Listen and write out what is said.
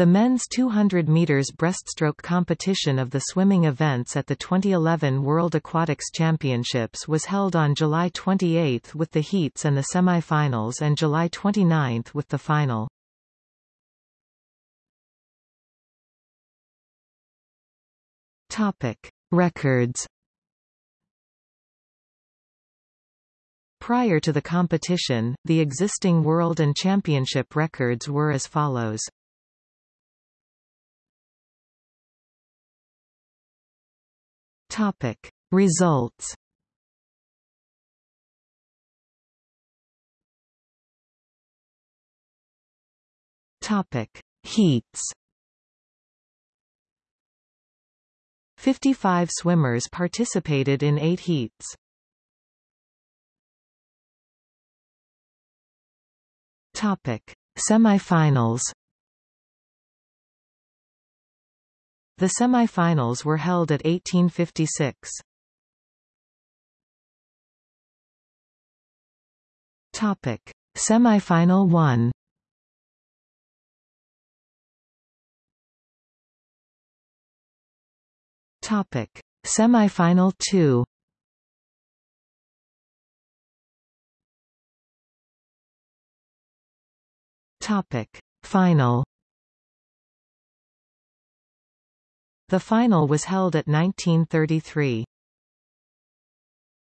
The men's 200 meters breaststroke competition of the swimming events at the 2011 World Aquatics Championships was held on July 28 with the heats and the semi-finals and July 29 with the final. Topic: Records Prior to the competition, the existing world and championship records were as follows. Topic. Results Topic. Heats 55 swimmers participated in eight heats. Topic: Semifinals. The semifinals were held at 1856. Topic: Semifinal 1. Topic: Semifinal 2. Topic. Final The final was held at 1933.